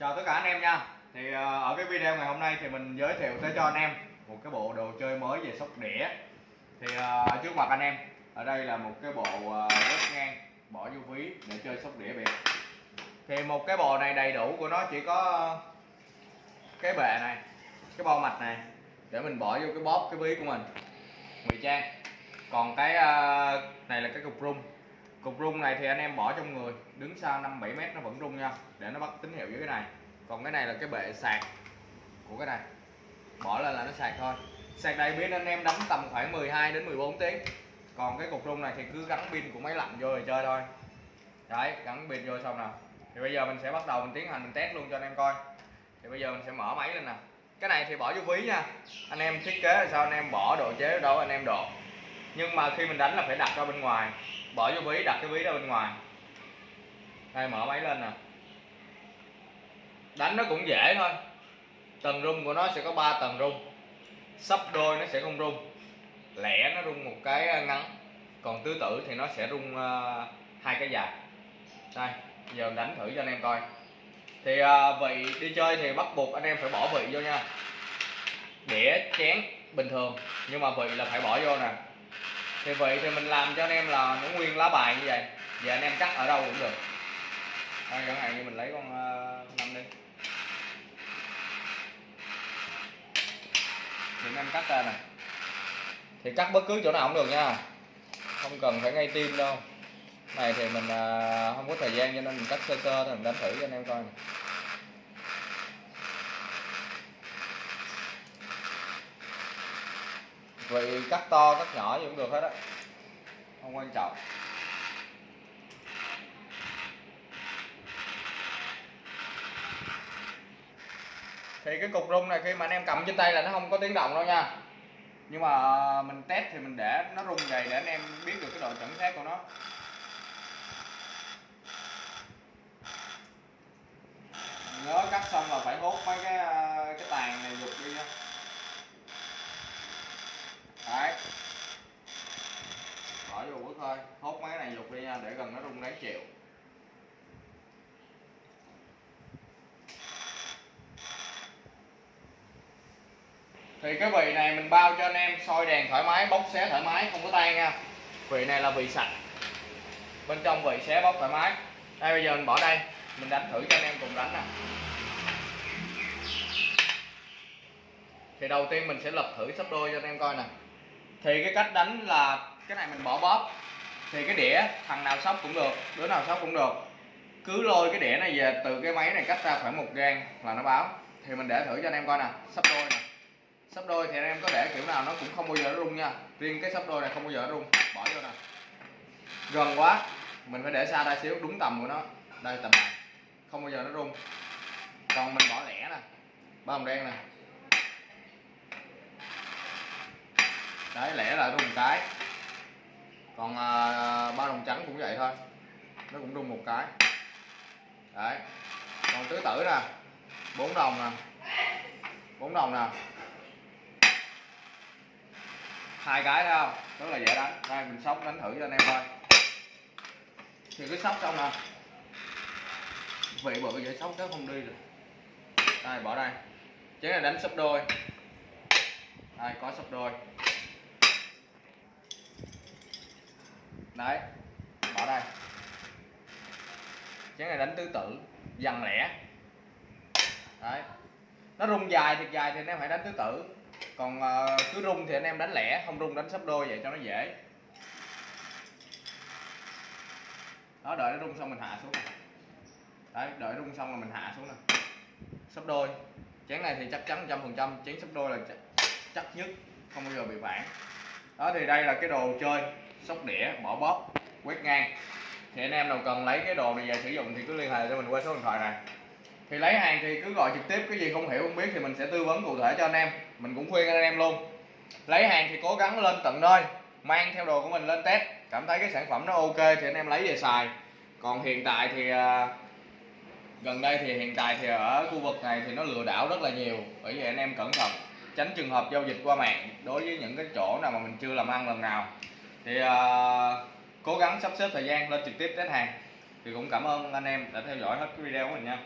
chào tất cả anh em nha. Thì ờ, ở cái video ngày hôm nay thì mình giới thiệu tới cho anh em một cái bộ đồ chơi mới về sóc đĩa. Thì ờ, trước mặt anh em ở đây là một cái bộ uh, quét ngang bỏ vô ví để chơi sóc đĩa việt thì một cái bộ này đầy đủ của nó chỉ có cái bệ này cái bo mạch này để mình bỏ vô cái bóp cái ví của mình. Ngụy trang. Còn cái này là cái cục rung cục rung này thì anh em bỏ trong người, đứng xa 5 7 mét nó vẫn rung nha, để nó bắt tín hiệu với cái này. Còn cái này là cái bệ sạc của cái này. Bỏ lên là nó sạc thôi. Sạc đầy pin anh em đánh tầm khoảng 12 đến 14 tiếng. Còn cái cục rung này thì cứ gắn pin của máy lạnh vô rồi chơi thôi. Đấy, gắn pin vô xong nào thì bây giờ mình sẽ bắt đầu mình tiến hành mình test luôn cho anh em coi. Thì bây giờ mình sẽ mở máy lên nè. Cái này thì bỏ vô ví nha. Anh em thiết kế là sao anh em bỏ độ chế đâu anh em độ. Nhưng mà khi mình đánh là phải đặt ra bên ngoài bỏ vô ví đặt cái ví ra bên ngoài. Đây mở máy lên nè. Đánh nó cũng dễ thôi. Tầng rung của nó sẽ có 3 tầng rung. Sắp đôi nó sẽ không rung. Lẻ nó rung một cái à, ngắn. Còn tứ tử thì nó sẽ rung uh, hai cái dài. Đây giờ đánh thử cho anh em coi. Thì uh, vị đi chơi thì bắt buộc anh em phải bỏ vị vô nha. Đĩa chén bình thường. Nhưng mà vị là phải bỏ vô nè thì vị thì mình làm cho anh em là nó nguyên lá bài như vậy. Giờ anh em cắt ở đâu cũng được. Đây chẳng hạn như mình lấy con ờ, năm đi. Thì anh em cắt ra nè. Thì cắt bất cứ chỗ nào cũng được nha. Không cần phải ngay tim đâu. Này thì mình ờ, không có thời gian cho nên mình cắt sơ sơ thôi, mình đánh thử cho anh em coi này. Vậy cắt to, cắt nhỏ gì cũng được hết á. Không quan trọng. Thì cái cục rung này khi mà anh em cầm trên tay là nó không có tiếng động đâu nha. Nhưng mà mình test thì mình để nó rung dày để anh em biết được cái độ chuẩn xác của nó nhớ cắt xong là phải hốt mấy cái cái tàn này dục đi nha đấy bỏ vô bước thôi, hốt mấy cái này lục đi nha để gần nó rung đáng chịu. Thì cái vị này mình bao cho anh em, soi đèn thoải mái, bóc xé thoải mái, không có tay nha. Vị này là vị sạch. Bên trong vị xé bóc thoải mái. Đây, bây giờ mình bỏ đây, mình đánh thử cho anh em cùng đánh nè. Thì đầu tiên mình sẽ lập thử sắp đôi cho anh em coi nè. Thì cái cách đánh là, cái này mình bỏ bóp thì cái đĩa, thằng nào sóc cũng được, đứa nào sóc cũng được. Cứ lôi cái đĩa này về, từ cái máy này cách ra khoảng một gang là nó báo. Thì mình để thử cho anh em coi nè, sắp đôi nè. Sắp đôi thì anh em có để kiểu nào nó cũng không bao giờ nó rung nha. Riêng cái sắp đôi này không bao giờ nó rung. Bỏ vô nè. Gần quá, mình phải để xa ra xíu, đúng tầm của nó. Đây tầm này, không bao giờ nó rung. Còn mình bỏ lẻ nè, ba hồng đen nè. Đấy, lẻ là rung cái còn à, ba đồng trắng cũng vậy thôi. Nó cũng rung một cái. Đấy. Còn tứ tử nè. Bốn đồng nè. Bốn đồng nè. Hai cái thấy không? Rất là dễ đánh. Đây mình sóc đánh thử cho anh em coi. Thì cứ sóc xong nè. Vị bự dễ sóc nó không đi được. Đây bỏ đây. Chén này đánh sấp đôi. Đây có sấp đôi. Đấy bỏ đây. Chén này đánh tứ tử dằn lẻ. Đấy. Nó rung dài thiệt dài thì anh em phải đánh tứ tử còn uh, cứ rung thì anh em đánh lẻ không rung đánh sấp đôi vậy cho nó dễ. Đó đợi nó rung xong mình hạ xuống này. đấy đợi rung xong là mình hạ xuống nè. Sấp đôi. Chén này thì chắc chắn trăm phần trăm chén sấp đôi là chắc, chắc nhất không bao giờ bị phản đó, thì đây là cái đồ chơi sóc đĩa, bỏ bóp, quét ngang. Thì anh em nào cần lấy cái đồ này về sử dụng thì cứ liên hệ cho mình qua số điện thoại này. Thì lấy hàng thì cứ gọi trực tiếp, cái gì không hiểu, không biết thì mình sẽ tư vấn cụ thể cho anh em. Mình cũng khuyên anh em luôn. Lấy hàng thì cố gắng lên tận nơi, mang theo đồ của mình lên test, cảm thấy cái sản phẩm nó ok thì anh em lấy về xài. Còn hiện tại thì à, gần đây thì hiện tại thì ở khu vực này thì nó lừa đảo rất là nhiều, bởi vì anh em cẩn thận tránh trường hợp giao dịch qua mạng đối với những cái chỗ nào mà mình chưa làm ăn lần nào. Thì uh, cố gắng sắp xếp thời gian lên trực tiếp test hàng. Thì cũng cảm ơn anh em đã theo dõi hết cái video của mình nha.